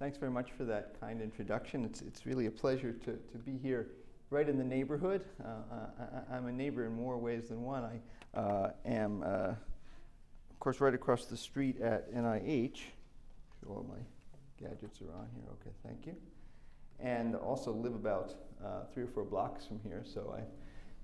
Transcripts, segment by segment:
Thanks very much for that kind introduction. It's, it's really a pleasure to, to be here right in the neighborhood. Uh, I, am a neighbor in more ways than one. I uh, am, uh, of course, right across the street at NIH. Sure, all my gadgets are on here. Okay, thank you. And also live about uh, three or four blocks from here, so I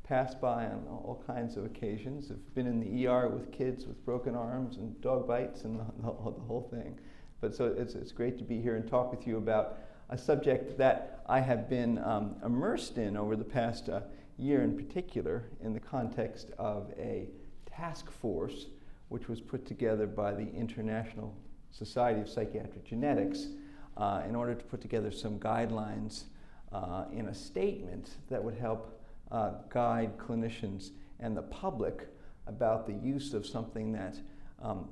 pass by on all kinds of occasions. I've been in the ER with kids with broken arms and dog bites and the, the, the whole thing. But so it's, it's great to be here and talk with you about a subject that I have been um, immersed in over the past uh, year in particular in the context of a task force which was put together by the International Society of Psychiatric Genetics uh, in order to put together some guidelines uh, in a statement that would help uh, guide clinicians and the public about the use of something that um,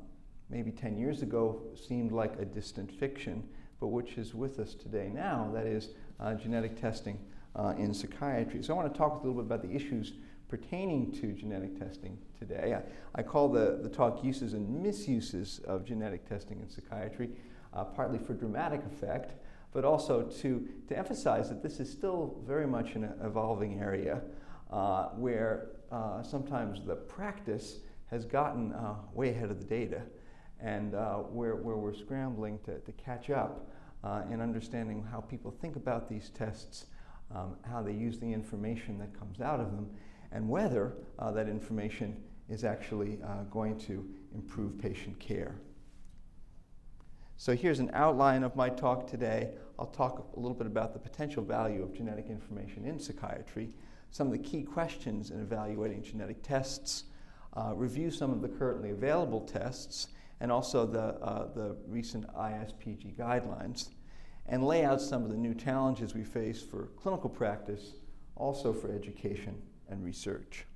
maybe 10 years ago seemed like a distant fiction, but which is with us today now, that is uh, genetic testing uh, in psychiatry. So I want to talk a little bit about the issues pertaining to genetic testing today. I, I call the, the talk uses and misuses of genetic testing in psychiatry, uh, partly for dramatic effect, but also to, to emphasize that this is still very much an evolving area uh, where uh, sometimes the practice has gotten uh, way ahead of the data and uh, where, where we're scrambling to, to catch up uh, in understanding how people think about these tests, um, how they use the information that comes out of them, and whether uh, that information is actually uh, going to improve patient care. So here's an outline of my talk today. I'll talk a little bit about the potential value of genetic information in psychiatry, some of the key questions in evaluating genetic tests, uh, review some of the currently available tests, and also the, uh, the recent ISPG guidelines, and lay out some of the new challenges we face for clinical practice, also for education and research.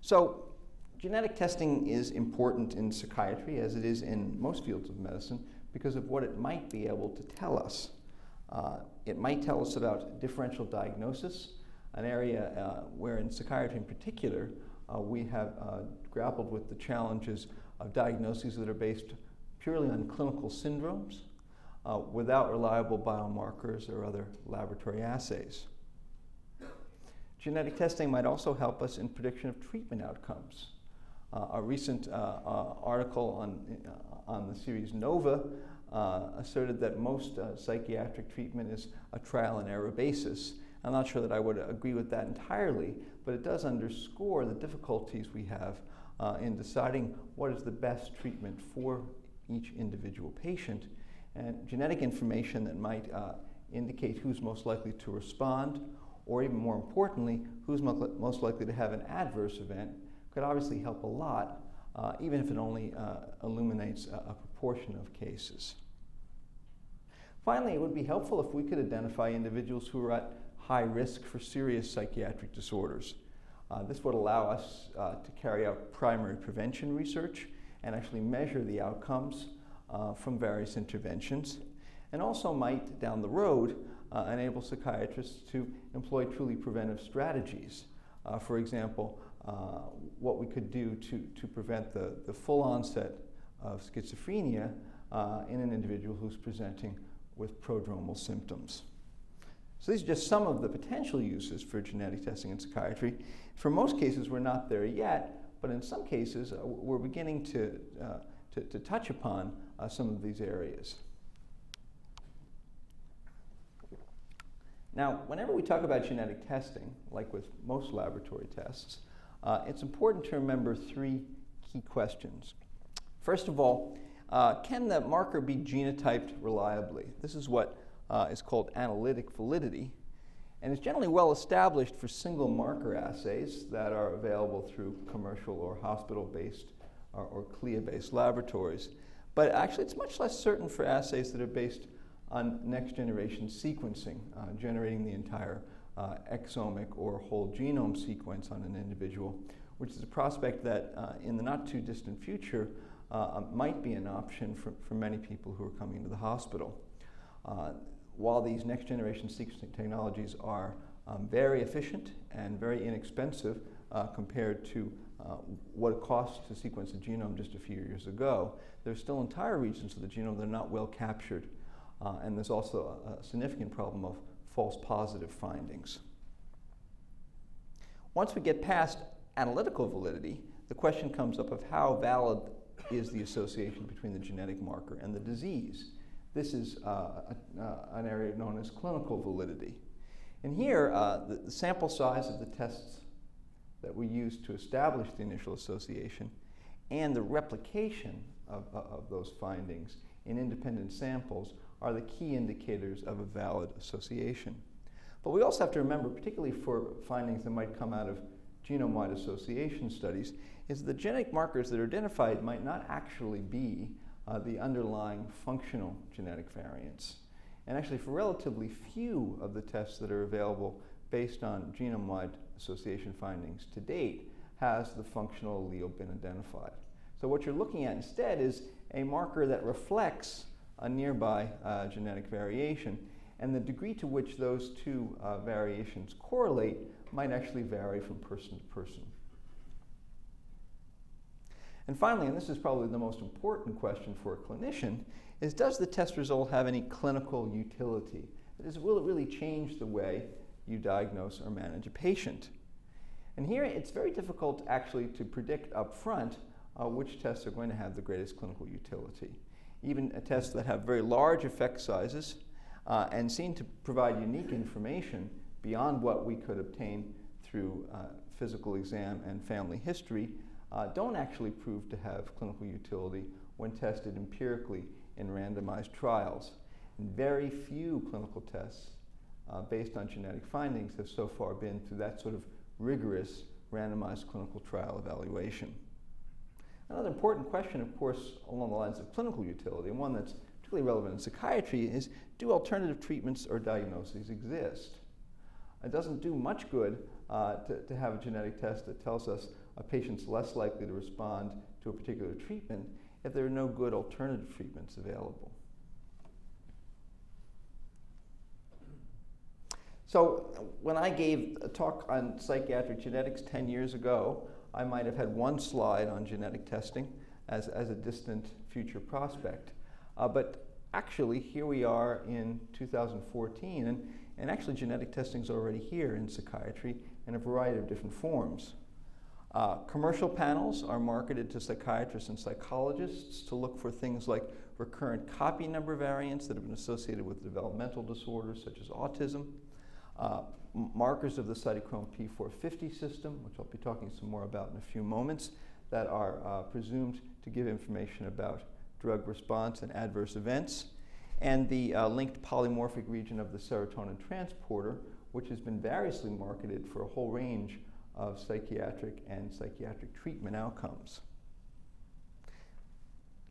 So, genetic testing is important in psychiatry, as it is in most fields of medicine, because of what it might be able to tell us. Uh, it might tell us about differential diagnosis, an area uh, where in psychiatry in particular, we have uh, grappled with the challenges of diagnoses that are based purely on clinical syndromes uh, without reliable biomarkers or other laboratory assays. Genetic testing might also help us in prediction of treatment outcomes. Uh, a recent uh, uh, article on, on the series NOVA asserted that most psychiatric treatment is a trial and error basis, I'm not sure that I would agree with that entirely, but it does underscore the difficulties we have uh, in deciding what is the best treatment for each individual patient. And genetic information that might uh, indicate who's most likely to respond, or even more importantly, who's most likely to have an adverse event, could obviously help a lot, uh, even if it only uh, illuminates a, a proportion of cases. Finally, it would be helpful if we could identify individuals who are at high risk for serious psychiatric disorders. Uh, this would allow us uh, to carry out primary prevention research and actually measure the outcomes uh, from various interventions, and also might, down the road, uh, enable psychiatrists to employ truly preventive strategies. Uh, for example, uh, what we could do to, to prevent the, the full onset of schizophrenia in an individual who's presenting with prodromal symptoms. So these are just some of the potential uses for genetic testing in psychiatry. For most cases, we're not there yet, but in some cases, uh, we're beginning to, uh, to, to, touch upon uh, some of these areas. Now, whenever we talk about genetic testing, like with most laboratory tests, uh, it's important to remember three key questions. First of all, uh, can the marker be genotyped reliably? This is what uh, is called analytic validity, and is generally well established for single marker assays that are available through commercial or hospital-based or, or CLIA-based laboratories. But actually, it's much less certain for assays that are based on next-generation sequencing, uh, generating the entire uh, exomic or whole genome sequence on an individual, which is a prospect that uh, in the not too distant future uh, might be an option for, for many people who are coming to the hospital. While these next generation sequencing technologies are um, very efficient and very inexpensive, uh, compared to uh, what it costs to sequence a genome just a few years ago. There's still entire regions of the genome that are not well captured, uh, and there's also a, a significant problem of false positive findings. Once we get past analytical validity, the question comes up of how valid is the association between the genetic marker and the disease. This is uh, a, uh, an area known as clinical validity. And here, uh, the, the, sample size of the tests that we use to establish the initial association and the replication of, of those findings in independent samples are the key indicators of a valid association. But we also have to remember, particularly for findings that might come out of genome-wide association studies, is the genetic markers that are identified might not actually be uh, the underlying functional genetic variants. And actually, for relatively few of the tests that are available based on genome-wide association findings to date, has the functional allele been identified. So what you're looking at instead is a marker that reflects a nearby uh, genetic variation, and the degree to which those two uh, variations correlate might actually vary from person to person. And finally, and this is probably the most important question for a clinician, is does the test result have any clinical utility? That is, will it really change the way you diagnose or manage a patient? And here it's very difficult actually to predict up front uh, which tests are going to have the greatest clinical utility. Even tests that have very large effect sizes uh, and seem to provide unique information beyond what we could obtain through uh, physical exam and family history uh, don't actually prove to have clinical utility when tested empirically in randomized trials. And very few clinical tests uh, based on genetic findings have so far been through that sort of rigorous randomized clinical trial evaluation. Another important question, of course, along the lines of clinical utility, and one that's particularly relevant in psychiatry, is do alternative treatments or diagnoses exist? It doesn't do much good uh, to, to have a genetic test that tells us a patient's less likely to respond to a particular treatment if there are no good alternative treatments available. So when I gave a talk on psychiatric genetics 10 years ago, I might have had one slide on genetic testing as, as a distant future prospect. Uh, but actually, here we are in 2014, and, and actually genetic testing is already here in psychiatry in a variety of different forms. Uh, commercial panels are marketed to psychiatrists and psychologists to look for things like recurrent copy number variants that have been associated with developmental disorders such as autism, uh, markers of the cytochrome P450 system, which I'll be talking some more about in a few moments, that are uh, presumed to give information about drug response and adverse events, and the uh, linked polymorphic region of the serotonin transporter, which has been variously marketed for a whole range of psychiatric and psychiatric treatment outcomes.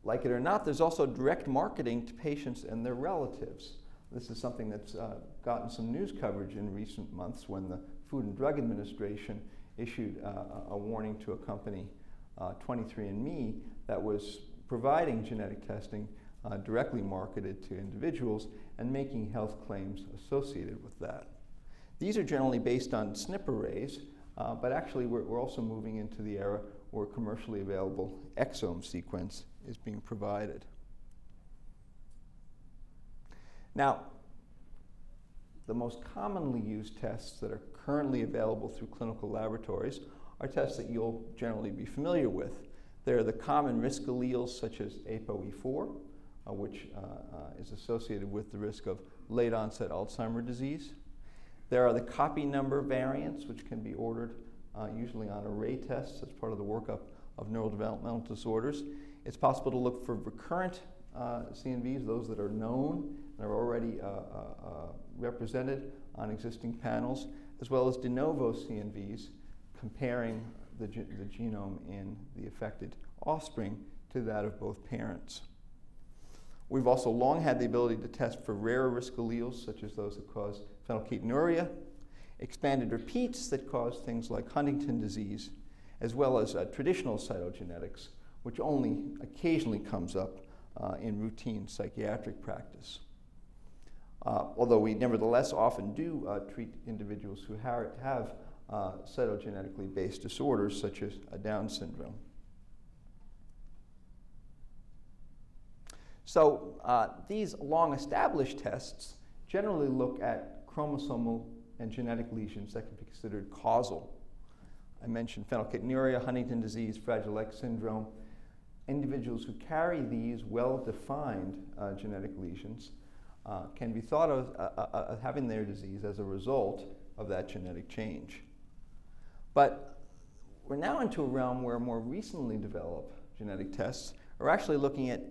Like it or not, there's also direct marketing to patients and their relatives. This is something that's uh, gotten some news coverage in recent months when the Food and Drug Administration issued uh, a warning to a company, uh, 23andMe, that was providing genetic testing uh, directly marketed to individuals and making health claims associated with that. These are generally based on SNP arrays, uh, but actually, we're, we're, also moving into the era where commercially available exome sequence is being provided. Now, the most commonly used tests that are currently available through clinical laboratories are tests that you'll generally be familiar with. They're the common risk alleles such as ApoE4, uh, which uh, uh, is associated with the risk of late onset Alzheimer's disease. There are the copy number variants, which can be ordered uh, usually on array tests as part of the workup of neurodevelopmental disorders. It's possible to look for recurrent uh, CNVs, those that are known and are already uh, uh, uh, represented on existing panels, as well as de novo CNVs comparing the, ge the genome in the affected offspring to that of both parents. We've also long had the ability to test for rarer risk alleles, such as those that cause phenylketonuria, expanded repeats that cause things like Huntington disease, as well as uh, traditional cytogenetics, which only occasionally comes up uh, in routine psychiatric practice. Uh, although we nevertheless often do uh, treat individuals who ha have uh, cytogenetically based disorders such as a Down syndrome. So uh, these long established tests generally look at chromosomal and genetic lesions that can be considered causal. I mentioned phenylketonuria, Huntington disease, Fragile X syndrome. Individuals who carry these well-defined uh, genetic lesions uh, can be thought of uh, uh, uh, having their disease as a result of that genetic change. But we're now into a realm where more recently developed genetic tests are actually looking at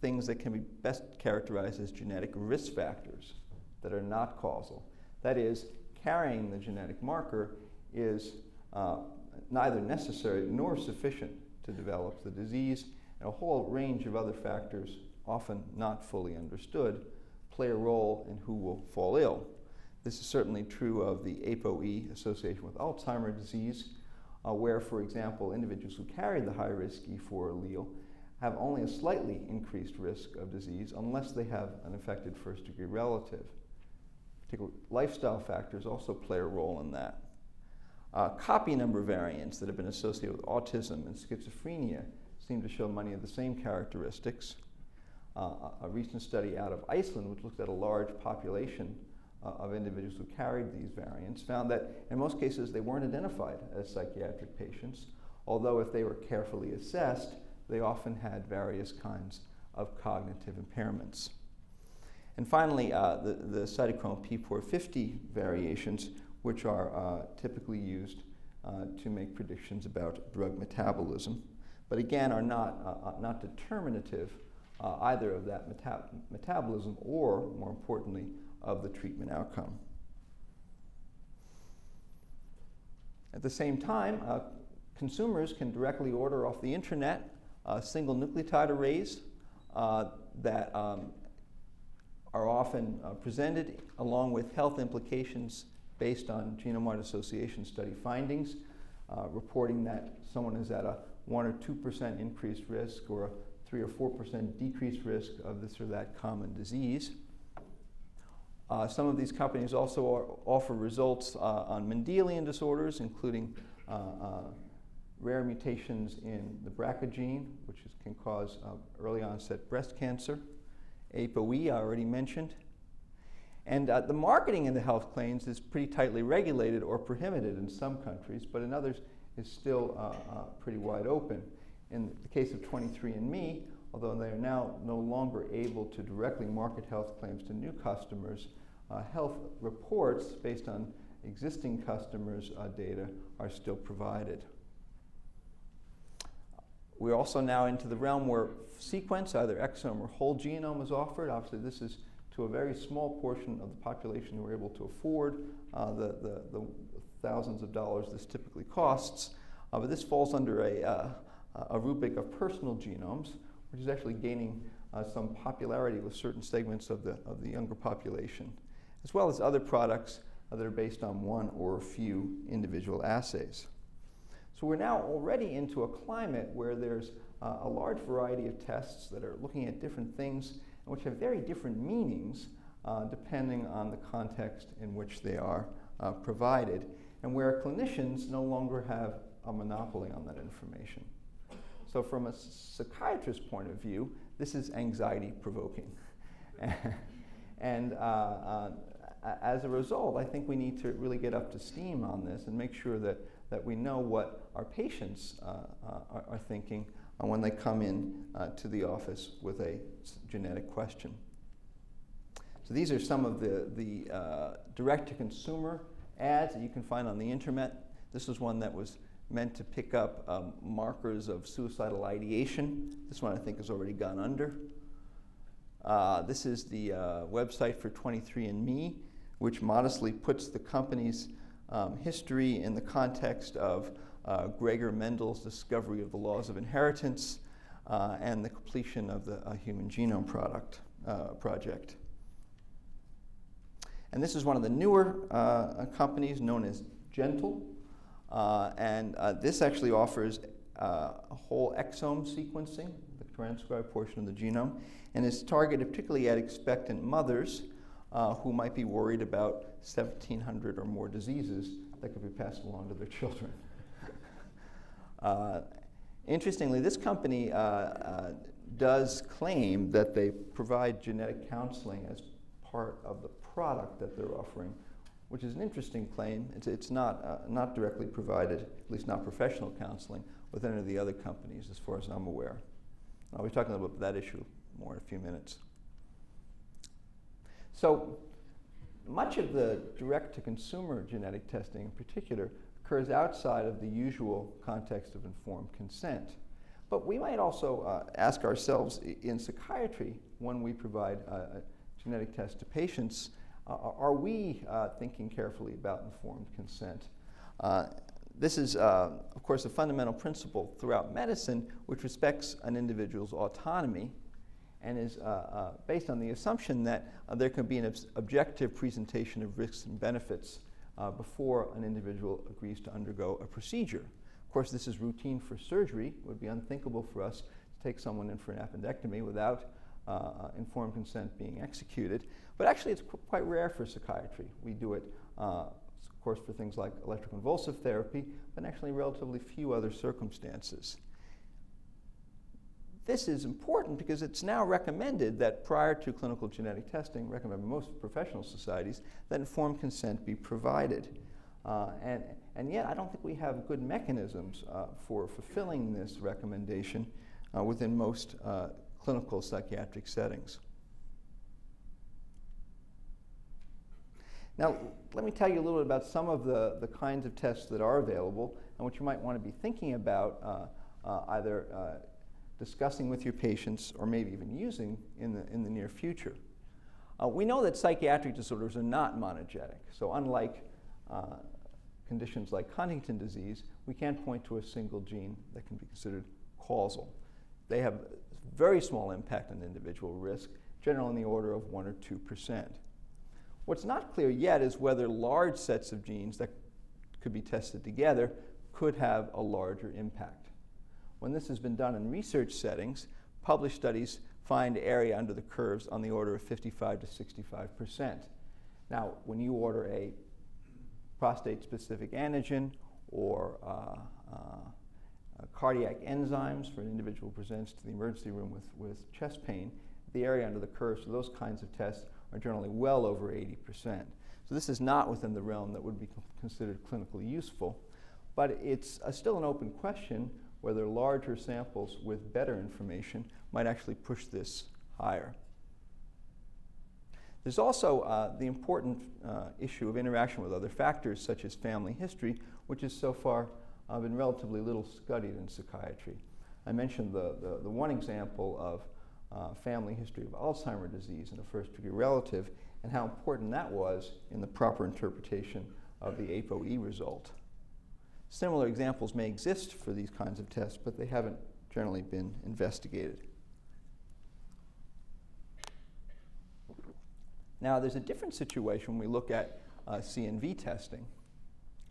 things that can be best characterized as genetic risk factors that are not causal. That is, carrying the genetic marker is uh, neither necessary nor sufficient to develop the disease, and a whole range of other factors, often not fully understood, play a role in who will fall ill. This is certainly true of the ApoE association with Alzheimer's disease, uh, where, for example, individuals who carry the high-risk E4 allele have only a slightly increased risk of disease unless they have an affected first-degree relative. Particular lifestyle factors also play a role in that. Uh, copy number variants that have been associated with autism and schizophrenia seem to show many of the same characteristics. Uh, a recent study out of Iceland, which looked at a large population uh, of individuals who carried these variants, found that in most cases they weren't identified as psychiatric patients, although if they were carefully assessed, they often had various kinds of cognitive impairments. And finally, uh, the, the cytochrome P450 variations, which are uh, typically used uh, to make predictions about drug metabolism, but again are not, uh, uh, not determinative uh, either of that meta metabolism or, more importantly, of the treatment outcome. At the same time, consumers can directly order off the internet single nucleotide arrays that um, are often uh, presented along with health implications based on genome-wide association study findings, uh, reporting that someone is at a 1 or 2% increased risk or a 3 or 4% decreased risk of this or that common disease. Uh, some of these companies also offer results uh, on Mendelian disorders, including uh, uh, rare mutations in the BRCA gene, which is, can cause early onset breast cancer. ApoE, I already mentioned. And uh, the marketing in the health claims is pretty tightly regulated or prohibited in some countries, but in others is still uh, uh, pretty wide open. In the case of 23andMe, although they are now no longer able to directly market health claims to new customers, uh, health reports based on existing customers' uh, data are still provided. We're also now into the realm where sequence, either exome or whole genome is offered. Obviously, this is to a very small portion of the population who are able to afford uh, the, the, the, thousands of dollars this typically costs. Uh, but this falls under a, uh, a rubric of personal genomes, which is actually gaining uh, some popularity with certain segments of the, of the younger population, as well as other products uh, that are based on one or a few individual assays. So we're now already into a climate where there's uh, a large variety of tests that are looking at different things which have very different meanings uh, depending on the context in which they are uh, provided, and where clinicians no longer have a monopoly on that information. So from a psychiatrist's point of view, this is anxiety provoking. and uh, uh, as a result, I think we need to really get up to steam on this and make sure that that we know what our patients uh, uh, are, are, thinking when they come in uh, to the office with a genetic question. So these are some of the, the uh, direct-to-consumer ads that you can find on the internet. This is one that was meant to pick up um, markers of suicidal ideation. This one I think has already gone under. Uh, this is the uh, website for 23andMe, which modestly puts the company's um, history in the context of uh, Gregor Mendel's discovery of the laws of inheritance uh, and the completion of the uh, Human Genome product, uh, Project. And this is one of the newer uh, companies known as Gentle. And this actually offers a whole exome sequencing, the transcribed portion of the genome, and is targeted particularly at expectant mothers uh, who might be worried about 1,700 or more diseases that could be passed along to their children. uh, interestingly, this company uh, uh, does claim that they provide genetic counseling as part of the product that they're offering, which is an interesting claim. It's, it's not, uh, not directly provided, at least not professional counseling, with any of the other companies, as far as I'm aware. I'll be talking about that issue more in a few minutes. So much of the direct-to-consumer genetic testing in particular occurs outside of the usual context of informed consent. But we might also uh, ask ourselves in psychiatry, when we provide a genetic test to patients, uh, are we uh, thinking carefully about informed consent? Uh, this is, uh, of course, a fundamental principle throughout medicine which respects an individual's autonomy and is uh, uh, based on the assumption that uh, there can be an objective presentation of risks and benefits uh, before an individual agrees to undergo a procedure. Of course, this is routine for surgery. It would be unthinkable for us to take someone in for an appendectomy without uh, informed consent being executed. But actually, it's qu quite rare for psychiatry. We do it, of course, for things like electroconvulsive therapy, but actually relatively few other circumstances. This is important because it's now recommended that prior to clinical genetic testing, recommended by most professional societies, that informed consent be provided. Uh, and, and yet, I don't think we have good mechanisms uh, for fulfilling this recommendation uh, within most uh, clinical psychiatric settings. Now, let me tell you a little bit about some of the, the kinds of tests that are available and what you might want to be thinking about uh, uh, either discussing with your patients, or maybe even using in the, in the near future. Uh, we know that psychiatric disorders are not monogenic. So unlike uh, conditions like Huntington disease, we can't point to a single gene that can be considered causal. They have very small impact on individual risk, generally in the order of 1 or 2%. What's not clear yet is whether large sets of genes that could be tested together could have a larger impact. When this has been done in research settings, published studies find area under the curves on the order of 55 to 65 percent. Now, when you order a prostate-specific antigen or uh, uh, uh, cardiac enzymes for an individual who presents to the emergency room with, with chest pain, the area under the curves for those kinds of tests are generally well over 80 percent. So this is not within the realm that would be considered clinically useful, but it's uh, still an open question whether larger samples with better information might actually push this higher. There's also uh, the important uh, issue of interaction with other factors such as family history, which has so far uh, been relatively little studied in psychiatry. I mentioned the, the, the one example of uh, family history of Alzheimer's disease in a first degree relative and how important that was in the proper interpretation of the ApoE result. Similar examples may exist for these kinds of tests, but they haven't generally been investigated. Now, there's a different situation when we look at uh, CNV testing.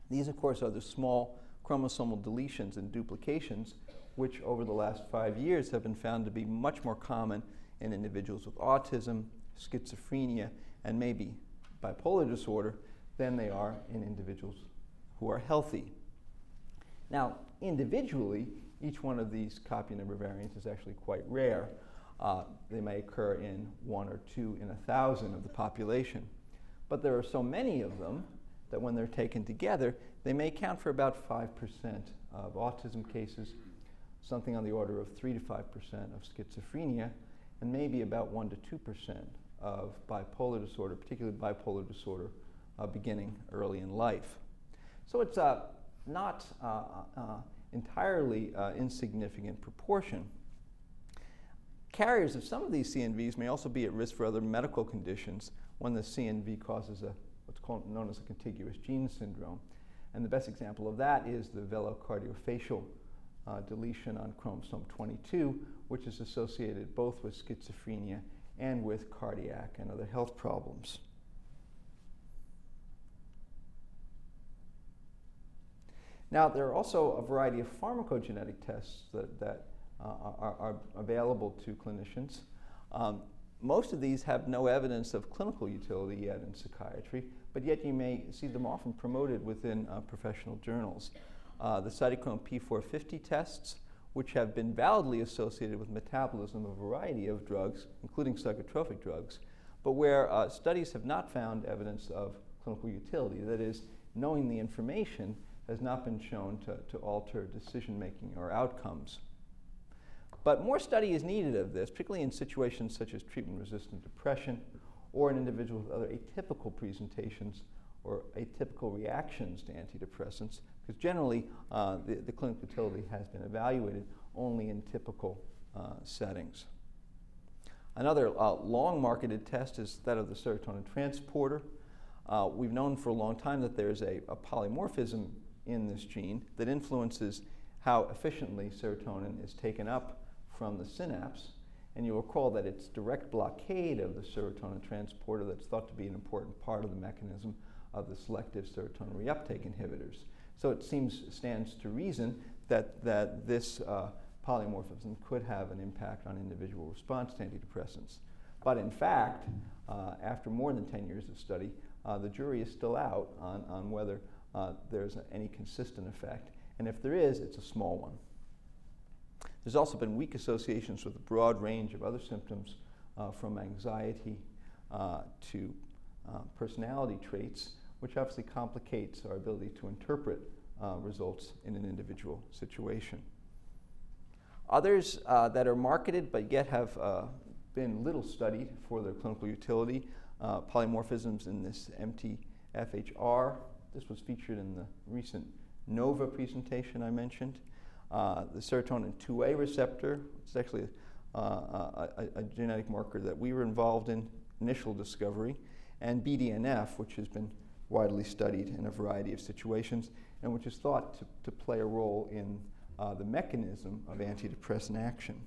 These, of course, are the small chromosomal deletions and duplications, which over the last five years have been found to be much more common in individuals with autism, schizophrenia, and maybe bipolar disorder than they are in individuals who are healthy. Now, individually, each one of these copy number variants is actually quite rare. Uh, they may occur in one or two in a thousand of the population. But there are so many of them that when they're taken together, they may account for about 5% of autism cases, something on the order of 3 to 5% of schizophrenia, and maybe about 1 to 2% of bipolar disorder, particularly bipolar disorder uh, beginning early in life. So it's a not uh, uh, entirely uh, insignificant proportion. Carriers of some of these CNVs may also be at risk for other medical conditions when the CNV causes a, what's called, known as a contiguous gene syndrome. And the best example of that is the velocardiofacial uh, deletion on chromosome 22, which is associated both with schizophrenia and with cardiac and other health problems. Now, there are also a variety of pharmacogenetic tests that, that uh, are, are, available to clinicians. Um, most of these have no evidence of clinical utility yet in psychiatry, but yet you may see them often promoted within uh, professional journals. Uh, the cytochrome P450 tests, which have been validly associated with metabolism of a variety of drugs, including psychotropic drugs, but where uh, studies have not found evidence of clinical utility. That is, knowing the information has not been shown to, to alter decision making or outcomes. But more study is needed of this, particularly in situations such as treatment resistant depression or in individuals with other atypical presentations or atypical reactions to antidepressants, because generally uh, the, the, clinical utility has been evaluated only in typical uh, settings. Another uh, long marketed test is that of the serotonin transporter. Uh, we've known for a long time that there's a, a polymorphism in this gene that influences how efficiently serotonin is taken up from the synapse. And you'll recall that it's direct blockade of the serotonin transporter that's thought to be an important part of the mechanism of the selective serotonin reuptake inhibitors. So it seems, stands to reason that, that this uh, polymorphism could have an impact on individual response to antidepressants. But in fact, uh, after more than 10 years of study, uh, the jury is still out on, on whether uh, there's any consistent effect. And if there is, it's a small one. There's also been weak associations with a broad range of other symptoms uh, from anxiety uh, to uh, personality traits, which obviously complicates our ability to interpret uh, results in an individual situation. Others uh, that are marketed but yet have been little studied for their clinical utility, polymorphisms in this MTHFR. This was featured in the recent NOVA presentation I mentioned. Uh, the serotonin 2A receptor, it's actually uh, a, a, genetic marker that we were involved in initial discovery, and BDNF, which has been widely studied in a variety of situations, and which is thought to, to play a role in uh, the mechanism of antidepressant action.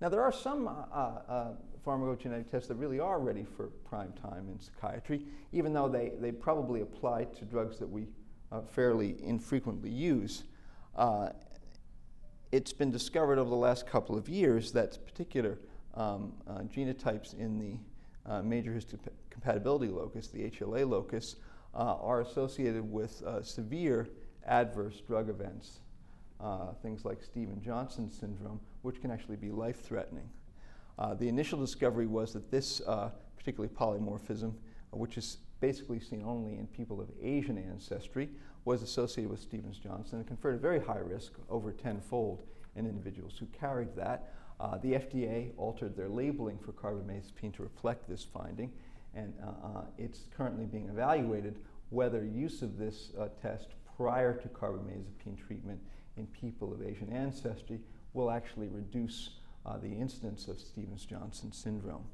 Now, there are some uh, uh, pharmacogenetic tests that really are ready for prime time in psychiatry, even though they, they probably apply to drugs that we uh, fairly infrequently use. Uh, it's been discovered over the last couple of years that particular um, uh, genotypes in the uh, major histocompatibility locus, the HLA locus, uh, are associated with uh, severe adverse drug events, things like Stevens-Johnson syndrome, which can actually be life-threatening. The initial discovery was that this particularly polymorphism, which is basically seen only in people of Asian ancestry, was associated with Stevens-Johnson and conferred a very high risk, over tenfold, in individuals who carried that. Uh, the FDA altered their labeling for carbamazepine to reflect this finding, and uh, uh, it's currently being evaluated whether use of this uh, test prior to carbamazepine treatment in people of Asian ancestry will actually reduce uh, the incidence of Stevens-Johnson syndrome.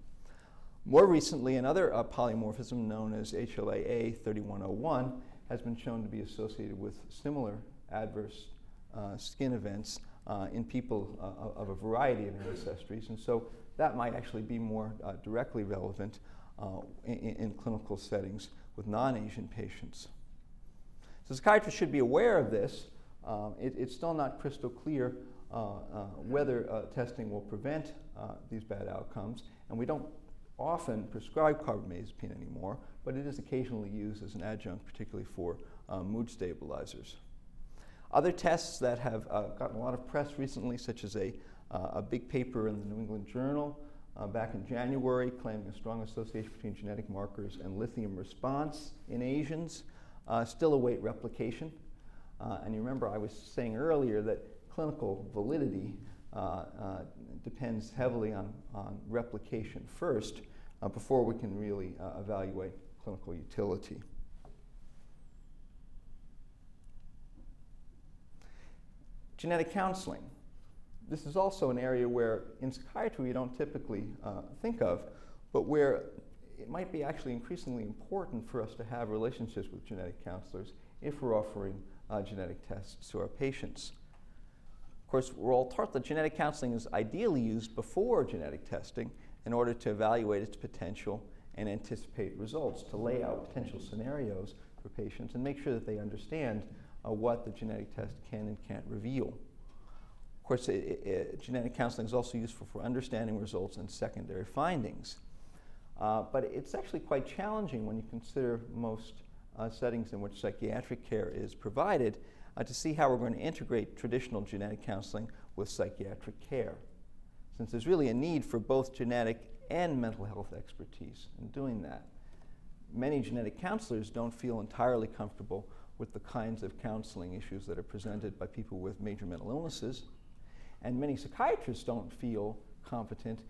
More recently, another uh, polymorphism known as HLA-A3101 has been shown to be associated with similar adverse uh, skin events uh, in people uh, of a variety of ancestries. And so that might actually be more uh, directly relevant in, in, clinical settings with non-Asian patients. So psychiatrists should be aware of this. Um, it, it's still not crystal clear whether testing will prevent these bad outcomes, and we don't often prescribe carbamazepine anymore, but it is occasionally used as an adjunct, particularly for mood stabilizers. Other tests that have uh, gotten a lot of press recently, such as a, uh, a big paper in the New England Journal uh, back in January claiming a strong association between genetic markers and lithium response in Asians, uh, still await replication. Uh, and you remember I was saying earlier that clinical validity uh, depends heavily on, on replication first uh, before we can really uh, evaluate clinical utility. Genetic counseling. This is also an area where in psychiatry we don't typically uh, think of, but where it might be actually increasingly important for us to have relationships with genetic counselors if we're offering uh, genetic tests to our patients. Of course, we're all taught that genetic counseling is ideally used before genetic testing in order to evaluate its potential and anticipate results, to lay out potential scenarios for patients and make sure that they understand uh, what the genetic test can and can't reveal. Of course, it, it, genetic counseling is also useful for understanding results and secondary findings. Uh, but it's actually quite challenging when you consider most uh, settings in which psychiatric care is provided uh, to see how we're going to integrate traditional genetic counseling with psychiatric care. Since there's really a need for both genetic and mental health expertise in doing that. Many genetic counselors don't feel entirely comfortable with the kinds of counseling issues that are presented by people with major mental illnesses. And many psychiatrists don't feel competent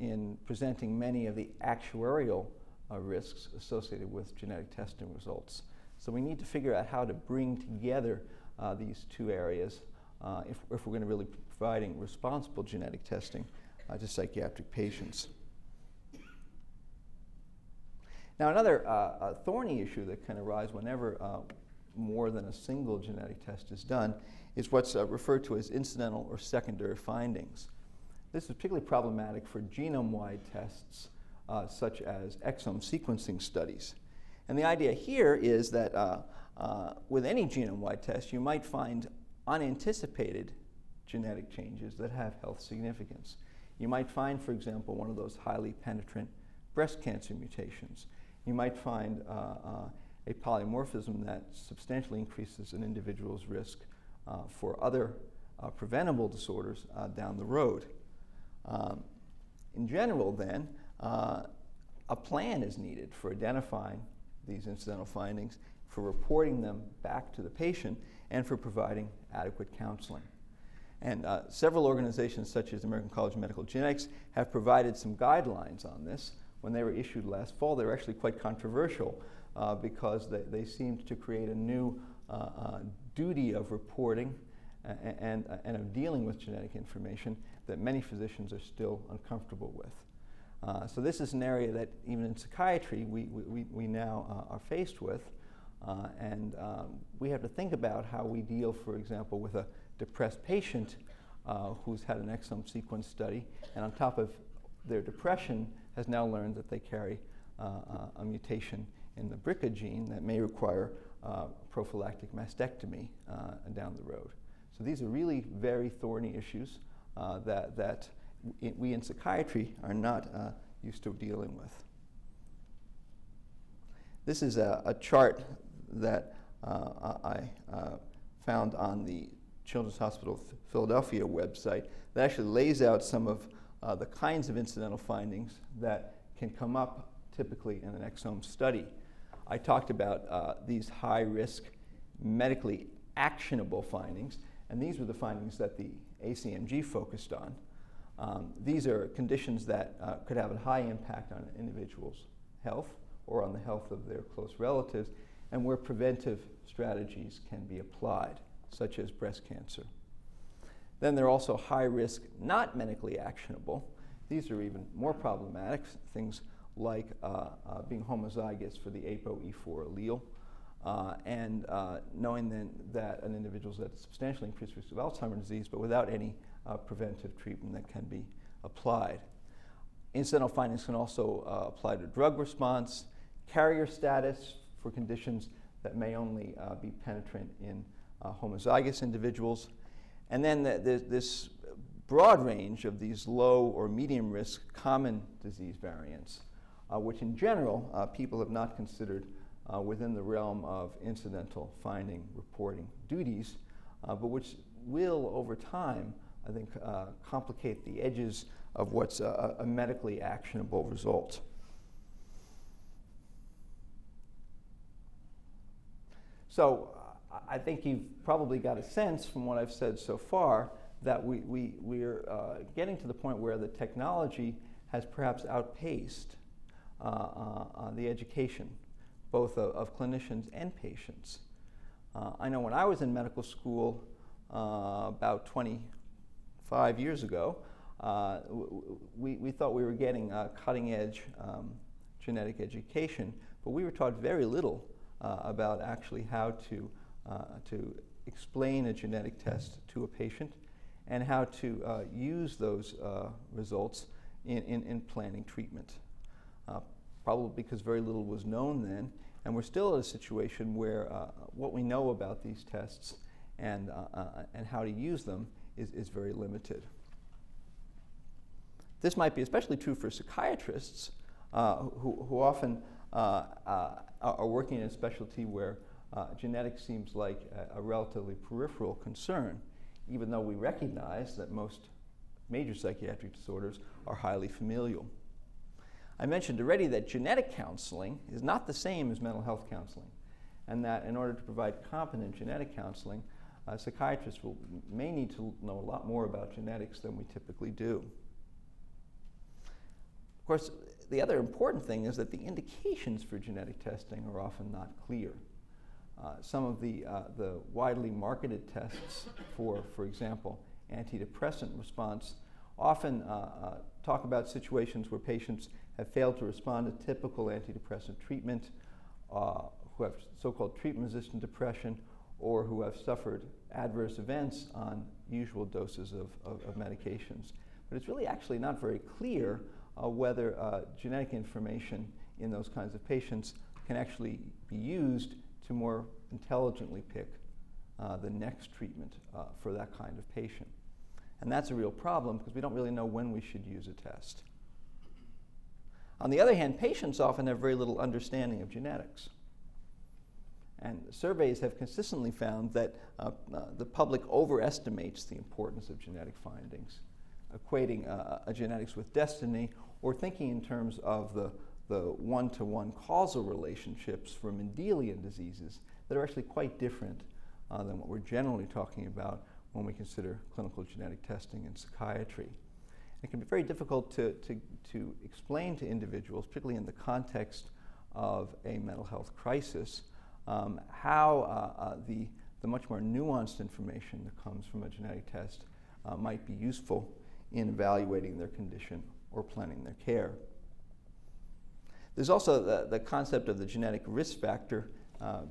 in presenting many of the actuarial uh, risks associated with genetic testing results. So we need to figure out how to bring together uh, these two areas uh, if, if, we're going to really be providing responsible genetic testing uh, to psychiatric patients. Now another uh, thorny issue that can arise whenever uh, more than a single genetic test is done is what's referred to as incidental or secondary findings. This is particularly problematic for genome-wide tests uh, such as exome sequencing studies. And the idea here is that uh, uh, with any genome-wide test, you might find unanticipated genetic changes that have health significance. You might find, for example, one of those highly penetrant breast cancer mutations. You might find uh, uh, a polymorphism that substantially increases an individual's risk uh, for other preventable disorders down the road. Um, in general, then, uh, a plan is needed for identifying these incidental findings, for reporting them back to the patient, and for providing adequate counseling. And uh, several organizations, such as the American College of Medical Genetics, have provided some guidelines on this. When they were issued last fall, they were actually quite controversial uh, because they, they, seemed to create a new uh, uh duty of reporting and, and, and of dealing with genetic information that many physicians are still uncomfortable with. Uh, so this is an area that even in psychiatry we, we, we now uh, are faced with. Uh, and um, we have to think about how we deal, for example, with a depressed patient uh, who's had an exome sequence study and on top of their depression has now learned that they carry uh, uh, a mutation in the BRCA gene that may require prophylactic mastectomy down the road. So these are really very thorny issues uh, that, that we in psychiatry are not uh, used to dealing with. This is a, a chart that uh, I uh, found on the Children's Hospital Philadelphia website that actually lays out some of uh, the kinds of incidental findings that can come up typically in an exome study. I talked about these high risk medically actionable findings, and these were the findings that the ACMG focused on. Um, these are conditions that uh, could have a high impact on an individual's health or on the health of their close relatives, and where preventive strategies can be applied, such as breast cancer. Then there are also high risk, not medically actionable. These are even more problematic, things like uh, uh, being homozygous for the ApoE4 allele, uh, and uh, knowing then that an individual is at a substantially increased risk of Alzheimer's disease, but without any uh, preventive treatment that can be applied. Incidental findings can also uh, apply to drug response, carrier status for conditions that may only uh, be penetrant in uh, homozygous individuals, and then the, the, this broad range of these low or medium risk common disease variants, which in general people have not considered uh, within the realm of incidental finding reporting duties, uh, but which will, over time, I think, uh, complicate the edges of what's a, a medically actionable result. So I think you've probably got a sense from what I've said so far that we, we, we're uh, getting to the point where the technology has perhaps outpaced uh, uh, uh the education both of, of clinicians and patients. Uh, I know when I was in medical school uh, about 25 years ago, uh, we, we thought we were getting cutting edge um, genetic education, but we were taught very little uh, about actually how to, uh, to explain a genetic test to a patient and how to uh, use those results in, in, in, planning treatment. probably because very little was known then, and we're still at a situation where uh, what we know about these tests and, uh, uh, and how to use them is, is very limited. This might be especially true for psychiatrists uh, who, who often uh, uh, are working in a specialty where uh, genetics seems like a, a, relatively peripheral concern, even though we recognize that most major psychiatric disorders are highly familial. I mentioned already that genetic counseling is not the same as mental health counseling, and that in order to provide competent genetic counseling, uh, psychiatrists will, may need to know a lot more about genetics than we typically do. Of course, the other important thing is that the indications for genetic testing are often not clear. Uh, some of the, uh, the widely marketed tests for, for example, antidepressant response often uh, uh, talk about situations where patients have failed to respond to typical antidepressant treatment, uh, who have so-called treatment-resistant depression, or who have suffered adverse events on usual doses of, of, of medications. But it's really actually not very clear whether uh, genetic information in those kinds of patients can actually be used to more intelligently pick uh, the next treatment uh, for that kind of patient. And that's a real problem because we don't really know when we should use a test. On the other hand, patients often have very little understanding of genetics. And surveys have consistently found that uh, uh, the public overestimates the importance of genetic findings, equating uh, a genetics with destiny or thinking in terms of the, the one-to-one causal relationships for Mendelian diseases that are actually quite different uh, than what we're generally talking about when we consider clinical genetic testing in psychiatry. It can be very difficult to, to, to explain to individuals, particularly in the context of a mental health crisis, um, how uh, uh, the, the much more nuanced information that comes from a genetic test uh, might be useful in evaluating their condition or planning their care. There's also the, the concept of the genetic risk factor uh,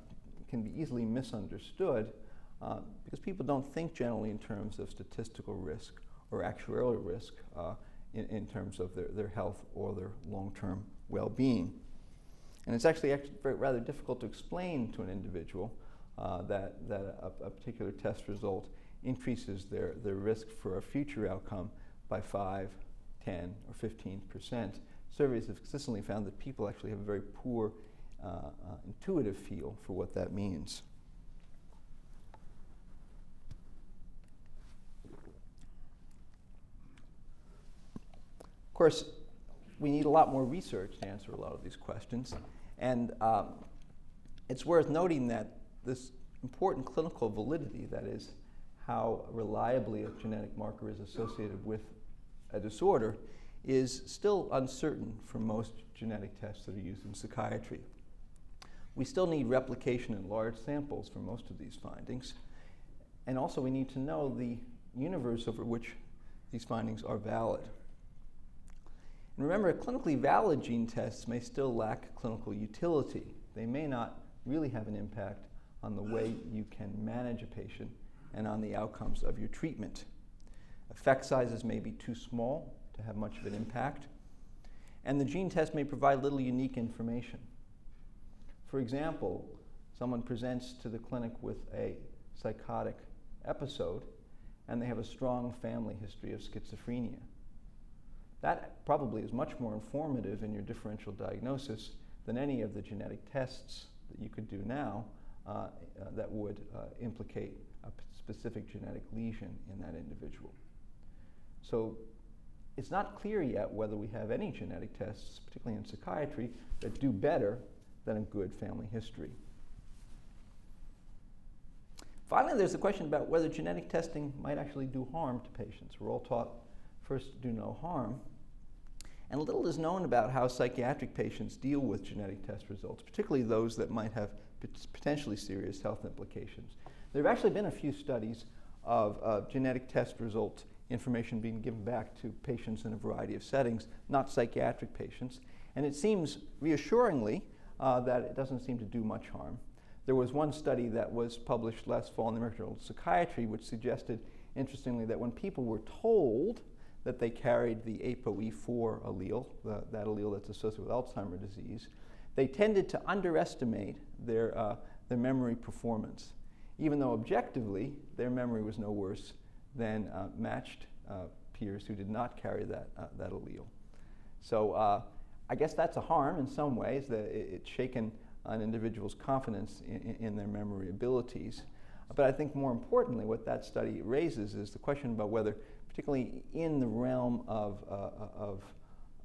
can be easily misunderstood uh, because people don't think generally in terms of statistical risk or actuarial risk uh, in, in, terms of their, their health or their long-term well-being. And it's actually, actually rather difficult to explain to an individual uh, that, that a, a, particular test result increases their, their risk for a future outcome by 5, 10, or 15 percent. Surveys have consistently found that people actually have a very poor uh, uh, intuitive feel for what that means. Of course, we need a lot more research to answer a lot of these questions. And um, it's worth noting that this important clinical validity, that is, how reliably a genetic marker is associated with a disorder, is still uncertain for most genetic tests that are used in psychiatry. We still need replication in large samples for most of these findings. And also we need to know the universe over which these findings are valid. And remember, clinically valid gene tests may still lack clinical utility. They may not really have an impact on the way you can manage a patient and on the outcomes of your treatment. Effect sizes may be too small to have much of an impact, and the gene test may provide little unique information. For example, someone presents to the clinic with a psychotic episode, and they have a strong family history of schizophrenia. That probably is much more informative in your differential diagnosis than any of the genetic tests that you could do now uh, uh, that would uh, implicate a specific genetic lesion in that individual. So it's not clear yet whether we have any genetic tests, particularly in psychiatry, that do better than a good family history. Finally, there's the question about whether genetic testing might actually do harm to patients. We're all taught first to do no harm. And little is known about how psychiatric patients deal with genetic test results, particularly those that might have potentially serious health implications. There have actually been a few studies of uh, genetic test results information being given back to patients in a variety of settings, not psychiatric patients. And it seems reassuringly uh, that it doesn't seem to do much harm. There was one study that was published last fall in the American Journal of Psychiatry which suggested, interestingly, that when people were told that they carried the ApoE4 allele, the, that allele that's associated with Alzheimer's disease, they tended to underestimate their, uh, their memory performance, even though objectively their memory was no worse than uh, matched uh, peers who did not carry that, uh, that allele. So I guess that's a harm in some ways, that it, it's shaken an individual's confidence in, in, their memory abilities. But I think more importantly, what that study raises is the question about whether, particularly in the realm of, uh, of,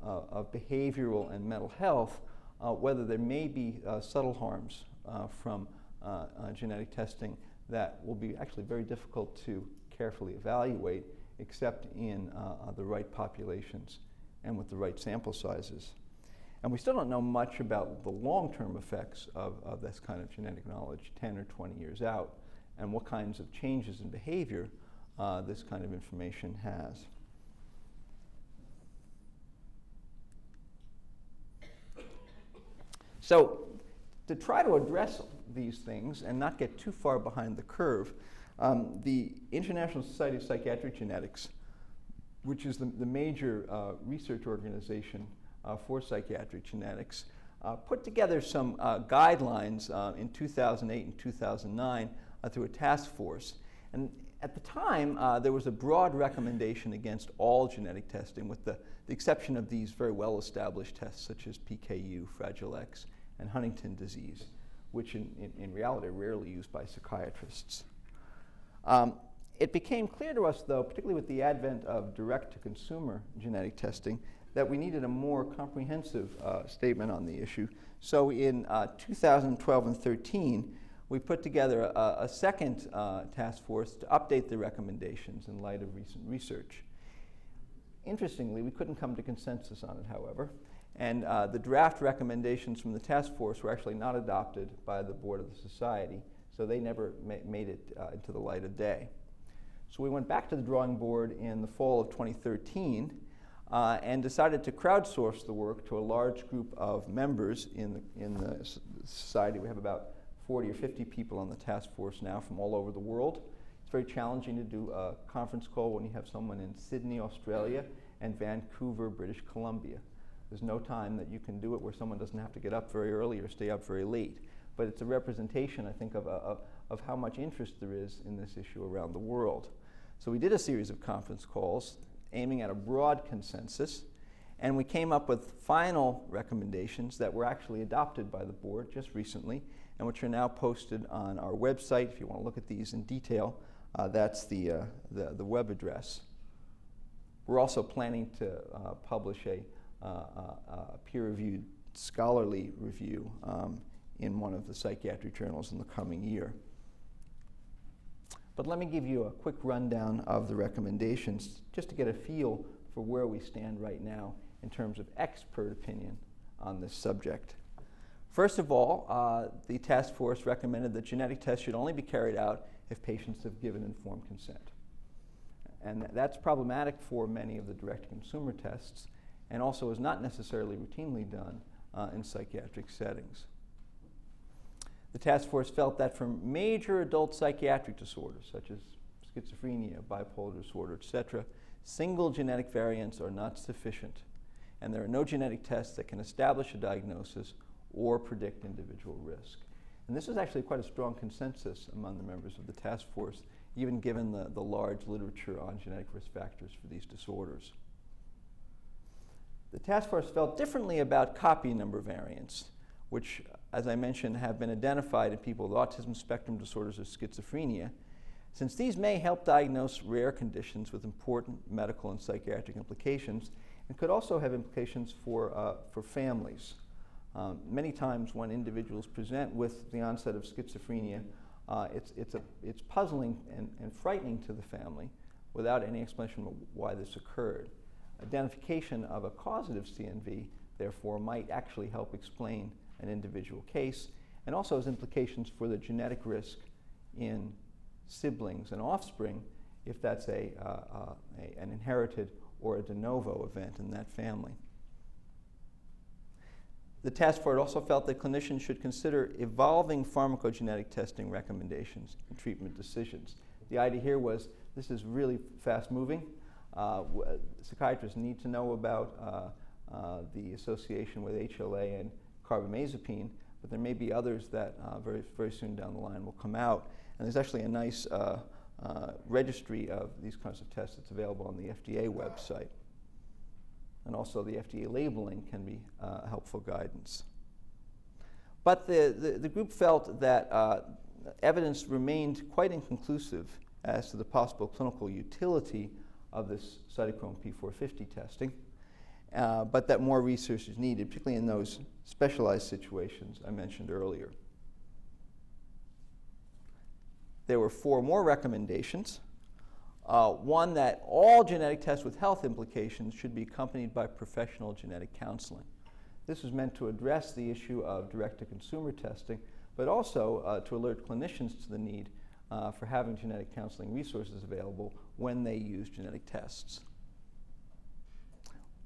uh, of behavioral and mental health, uh, whether there may be subtle harms from genetic testing that will be actually very difficult to carefully evaluate except in the right populations and with the right sample sizes. And we still don't know much about the long-term effects of, of this kind of genetic knowledge 10 or 20 years out and what kinds of changes in behavior uh, this kind of information has. So to try to address these things and not get too far behind the curve, um, the International Society of Psychiatric Genetics, which is the, the major uh, research organization uh, for psychiatric genetics, uh, put together some uh, guidelines uh, in 2008 and 2009 uh, through a task force. And at the time, there was a broad recommendation against all genetic testing, with the, the exception of these very well-established tests such as PKU, Fragile X, and Huntington disease, which in, in, in reality are rarely used by psychiatrists. Um, it became clear to us, though, particularly with the advent of direct-to-consumer genetic testing, that we needed a more comprehensive uh, statement on the issue. So in uh, 2012 and 13, we put together a, a second uh, task force to update the recommendations in light of recent research. Interestingly, we couldn't come to consensus on it, however, and uh, the draft recommendations from the task force were actually not adopted by the board of the society, so they never ma made it uh, into the light of day. So we went back to the drawing board in the fall of 2013 uh, and decided to crowdsource the work to a large group of members in the, in the society. We have about 40 or 50 people on the task force now from all over the world. It's very challenging to do a conference call when you have someone in Sydney, Australia, and Vancouver, British Columbia. There's no time that you can do it where someone doesn't have to get up very early or stay up very late. But it's a representation, I think, of, of, of how much interest there is in this issue around the world. So we did a series of conference calls aiming at a broad consensus. And we came up with final recommendations that were actually adopted by the board just recently and which are now posted on our website. If you want to look at these in detail, uh, that's the, uh, the, the, web address. We're also planning to uh, publish a, uh, uh, peer-reviewed scholarly review um, in one of the psychiatric journals in the coming year. But let me give you a quick rundown of the recommendations just to get a feel for where we stand right now in terms of expert opinion on this subject. First of all, uh, the task force recommended that genetic tests should only be carried out if patients have given informed consent. And that's problematic for many of the direct-to-consumer tests and also is not necessarily routinely done uh, in psychiatric settings. The task force felt that for major adult psychiatric disorders, such as schizophrenia, bipolar disorder, etc., single genetic variants are not sufficient, and there are no genetic tests that can establish a diagnosis or predict individual risk. And this is actually quite a strong consensus among the members of the task force, even given the, the large literature on genetic risk factors for these disorders. The task force felt differently about copy number variants, which as I mentioned, have been identified in people with autism spectrum disorders or schizophrenia, since these may help diagnose rare conditions with important medical and psychiatric implications and could also have implications for, uh, for families. Um, many times when individuals present with the onset of schizophrenia, uh, it's, it's, a, it's puzzling and, and frightening to the family without any explanation of why this occurred. Identification of a causative CNV, therefore, might actually help explain an individual case, and also has implications for the genetic risk in siblings and offspring if that's a, uh, uh, a, an inherited or a de novo event in that family. The task force also felt that clinicians should consider evolving pharmacogenetic testing recommendations and treatment decisions. The idea here was this is really fast moving. Uh, psychiatrists need to know about uh, uh, the association with HLA and carbamazepine, but there may be others that uh, very, very soon down the line will come out. And there's actually a nice uh, uh, registry of these kinds of tests that's available on the FDA website. and also the FDA labeling can be uh, helpful guidance. But the, the, the group felt that uh, evidence remained quite inconclusive as to the possible clinical utility of this cytochrome P450 testing, uh, but that more research is needed, particularly in those specialized situations I mentioned earlier. There were four more recommendations. Uh, one, that all genetic tests with health implications should be accompanied by professional genetic counseling. This was meant to address the issue of direct-to-consumer testing, but also uh, to alert clinicians to the need uh, for having genetic counseling resources available when they use genetic tests.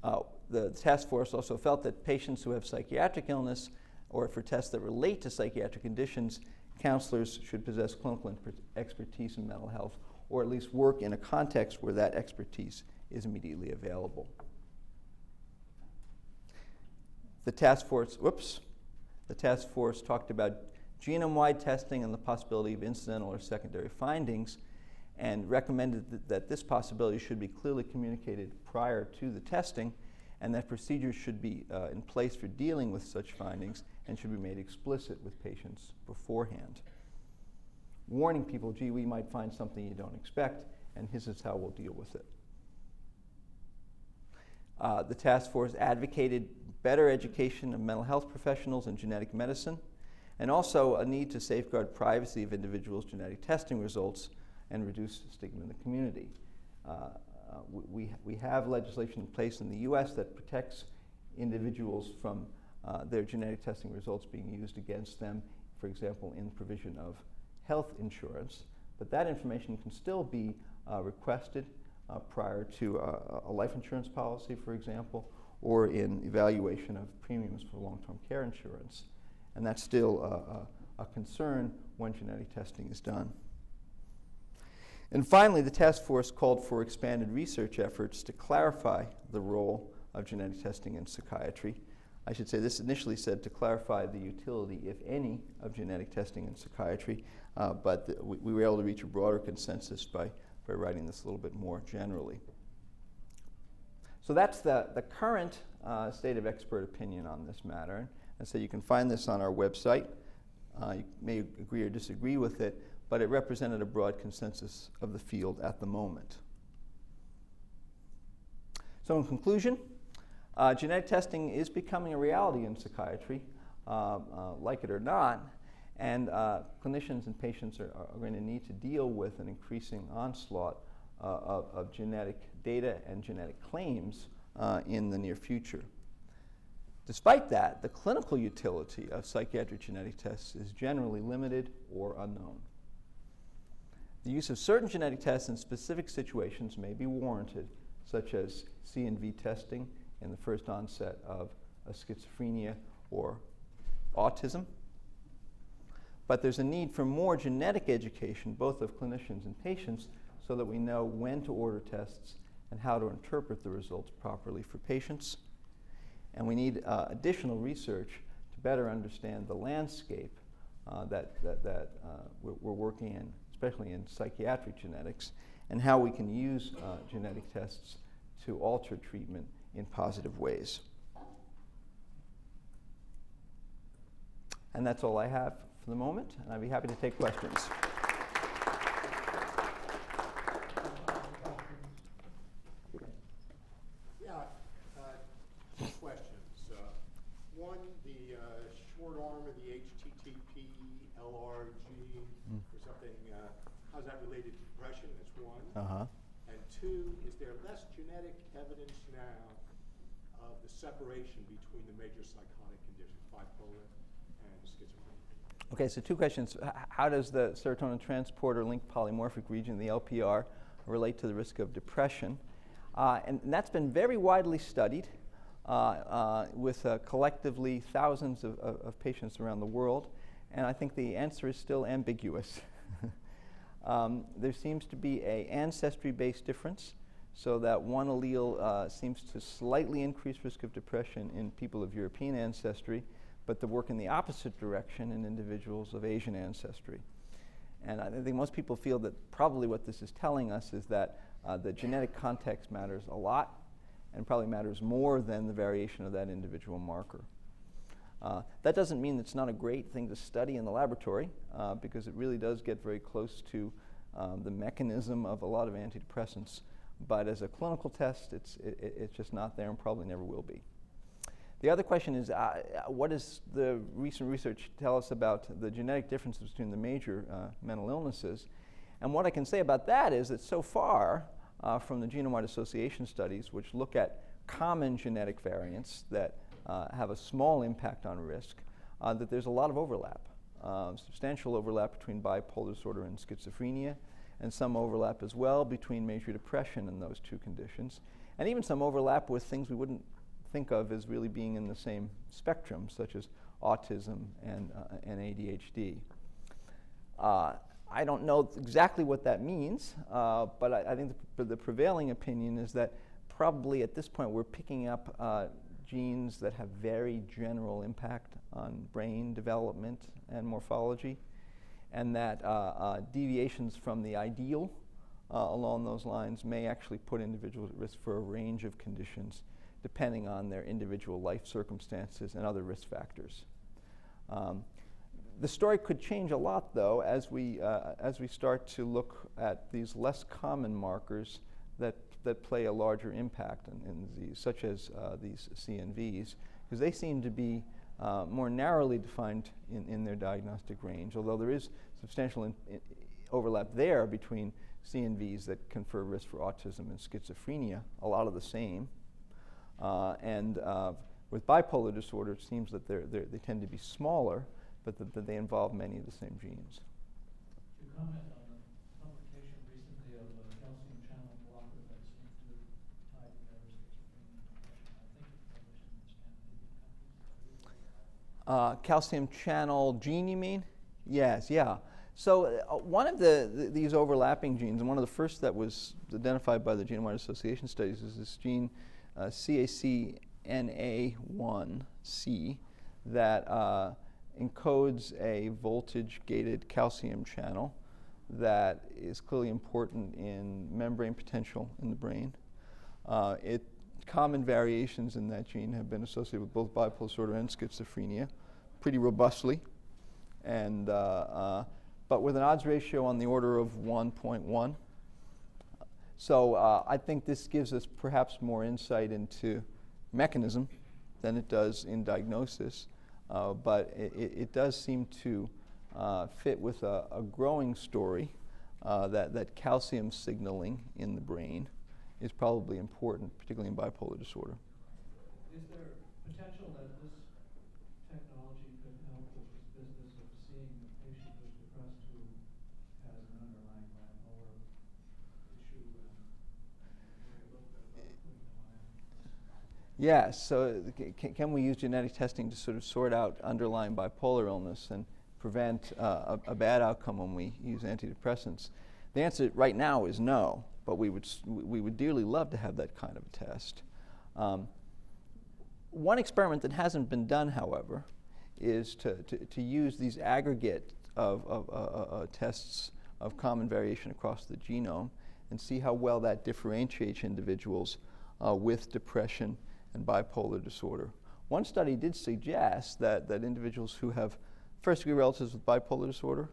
Uh, the task force also felt that patients who have psychiatric illness or for tests that relate to psychiatric conditions, counselors should possess clinical expertise in mental health or at least work in a context where that expertise is immediately available. The task force, whoops, the task force talked about genome-wide testing and the possibility of incidental or secondary findings and recommended that, that this possibility should be clearly communicated prior to the testing and that procedures should be uh, in place for dealing with such findings and should be made explicit with patients beforehand warning people, gee, we might find something you don't expect, and this is how we'll deal with it. Uh, the task force advocated better education of mental health professionals in genetic medicine, and also a need to safeguard privacy of individuals' genetic testing results and reduce stigma in the community. Uh, uh, we, we have legislation in place in the US that protects individuals from uh, their genetic testing results being used against them, for example, in provision of health insurance, but that information can still be uh, requested uh, prior to a life insurance policy, for example, or in evaluation of premiums for long-term care insurance. And that's still a concern when genetic testing is done. And finally, the task force called for expanded research efforts to clarify the role of genetic testing in psychiatry I should say this initially said to clarify the utility, if any, of genetic testing in psychiatry, uh, but the, we, we, were able to reach a broader consensus by, by writing this a little bit more generally. So that's the, the current uh, state of expert opinion on this matter. And so you can find this on our website. Uh, you may agree or disagree with it, but it represented a broad consensus of the field at the moment. So in conclusion, uh, genetic testing is becoming a reality in psychiatry, uh, uh, like it or not, and uh, clinicians and patients are, are, going to need to deal with an increasing onslaught uh, of, of, genetic data and genetic claims uh, in the near future. Despite that, the clinical utility of psychiatric genetic tests is generally limited or unknown. The use of certain genetic tests in specific situations may be warranted, such as CNV testing in the first onset of schizophrenia or autism. But there's a need for more genetic education, both of clinicians and patients, so that we know when to order tests and how to interpret the results properly for patients. And we need uh, additional research to better understand the landscape uh, that, that, that uh, we're, we're, working in, especially in psychiatric genetics, and how we can use uh, genetic tests to alter treatment in positive ways. And that's all I have for the moment, and I'd be happy to take questions. Yeah, uh, two questions. Uh, one, the uh, short arm of the HTTP LRG mm. or something, uh, how's that related to depression? That's one. Uh-huh. And two, is there less genetic evidence now of separation between the major psychotic conditions, bipolar and schizophrenia. Okay, so two questions. How does the serotonin transporter linked polymorphic region, the LPR, relate to the risk of depression? Uh, and, and, that's been very widely studied uh, uh, with uh, collectively thousands of, of, of, patients around the world. And I think the answer is still ambiguous. um, there seems to be a ancestry-based difference so that one allele uh, seems to slightly increase risk of depression in people of European ancestry, but to work in the opposite direction in individuals of Asian ancestry. And I think most people feel that probably what this is telling us is that uh, the genetic context matters a lot, and probably matters more than the variation of that individual marker. Uh, that doesn't mean it's not a great thing to study in the laboratory uh, because it really does get very close to um, the mechanism of a lot of antidepressants. But as a clinical test, it's, it, it's just not there and probably never will be. The other question is, uh, what does the recent research tell us about the genetic differences between the major uh, mental illnesses? And what I can say about that is that so far, uh, from the genome-wide association studies, which look at common genetic variants that uh, have a small impact on risk, uh, that there's a lot of overlap, uh, substantial overlap between bipolar disorder and schizophrenia, and some overlap as well between major depression and those two conditions, and even some overlap with things we wouldn't think of as really being in the same spectrum, such as autism and, uh, and ADHD. Uh, I don't know exactly what that means, uh, but I, I think the, the, prevailing opinion is that probably at this point we're picking up uh, genes that have very general impact on brain development and morphology, and that uh, uh, deviations from the ideal uh, along those lines may actually put individuals at risk for a range of conditions depending on their individual life circumstances and other risk factors. Um, the story could change a lot, though, as we, uh, as we start to look at these less common markers that, that play a larger impact in, in disease, such as uh, these CNVs, because they seem to be uh, more narrowly defined in, in their diagnostic range, although there is substantial in, in overlap there between CNVs that confer risk for autism and schizophrenia, a lot of the same. Uh, and uh, with bipolar disorder, it seems that they're, they're, they tend to be smaller, but that, that they involve many of the same genes. To comment on the publication recently of a calcium channel blocker that seems to tie together schizophrenia and depression. I think it's published in the Scandinavian countries. Uh, calcium channel gene, you mean? Yes, yeah. So uh, one of the, the, these overlapping genes, and one of the first that was identified by the Genome-Wide Association studies, is this gene uh, CACNA1C that uh, encodes a voltage-gated calcium channel that is clearly important in membrane potential in the brain. Uh, it, common variations in that gene have been associated with both bipolar disorder and schizophrenia pretty robustly, and, uh, uh, but with an odds ratio on the order of 1.1. So uh, I think this gives us perhaps more insight into mechanism than it does in diagnosis. Uh, but it, it, does seem to uh, fit with a, a growing story uh, that, that calcium signaling in the brain is probably important, particularly in bipolar disorder. Is there potential that this technology could help with this business of seeing the patient who's depressed who has an underlying bipolar issue and maybe a little bit about putting them on Yes, so can, can, we use genetic testing to sort of sort out underlying bipolar illness and prevent uh, a, a, bad outcome when we use antidepressants? The answer right now is no, but we would, we would dearly love to have that kind of a test. Um, one experiment that hasn't been done, however, is to, to, to use these aggregate of, of uh, uh, uh tests of common variation across the genome and see how well that differentiates individuals uh, with depression and bipolar disorder. One study did suggest that, that individuals who have first degree relatives with bipolar disorder